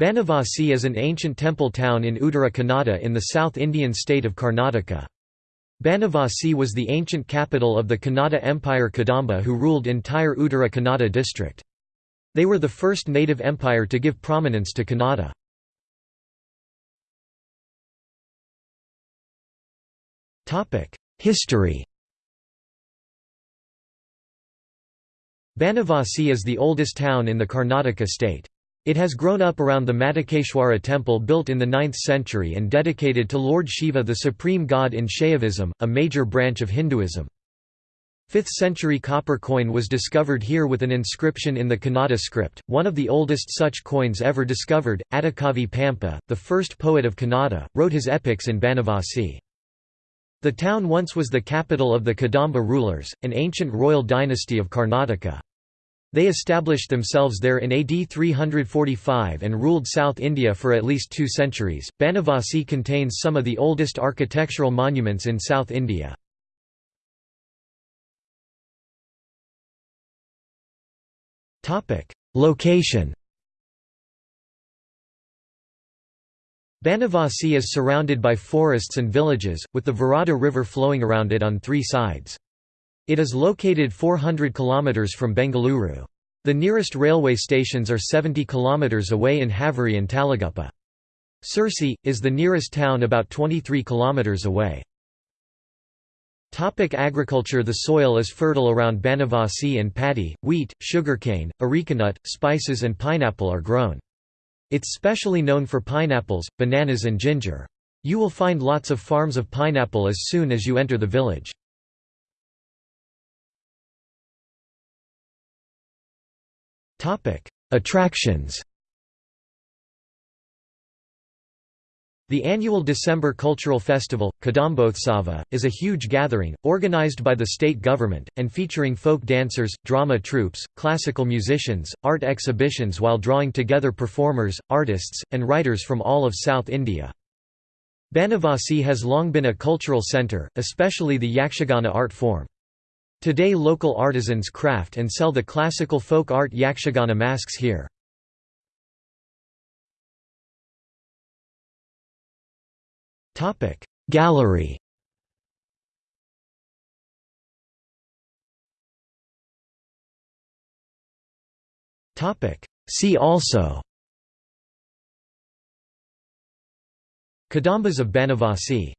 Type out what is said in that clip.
Banavasi is an ancient temple town in Uttara Kannada in the South Indian state of Karnataka. Banavasi was the ancient capital of the Kannada Empire Kadamba who ruled entire Uttara Kannada district. They were the first native empire to give prominence to Kannada. History Banavasi is the oldest town in the Karnataka state. It has grown up around the Madhukeshwara temple built in the 9th century and dedicated to Lord Shiva the supreme god in Shaivism, a major branch of Hinduism. 5th century copper coin was discovered here with an inscription in the Kannada script, one of the oldest such coins ever discovered. Adikavi Pampa, the first poet of Kannada, wrote his epics in Banavasi. The town once was the capital of the Kadamba rulers, an ancient royal dynasty of Karnataka. They established themselves there in AD 345 and ruled South India for at least two centuries. Banavasi contains some of the oldest architectural monuments in South India. Location Banavasi is surrounded by forests and villages, with the Varada River flowing around it on three sides. It is located 400 km from Bengaluru. The nearest railway stations are 70 km away in Haveri and Talaguppa. Sirsi, is the nearest town about 23 km away. Topic agriculture The soil is fertile around Banavasi and paddy, wheat, sugarcane, arecanut, spices and pineapple are grown. It's specially known for pineapples, bananas and ginger. You will find lots of farms of pineapple as soon as you enter the village. Topic: Attractions. The annual December cultural festival, Kadambothsava, is a huge gathering, organized by the state government, and featuring folk dancers, drama troupes, classical musicians, art exhibitions while drawing together performers, artists, and writers from all of South India. Banavasi has long been a cultural centre, especially the Yakshagana art form. Today local artisans craft and sell the classical folk art Yakshagana masks here. Gallery See also Kadambas of Banavasi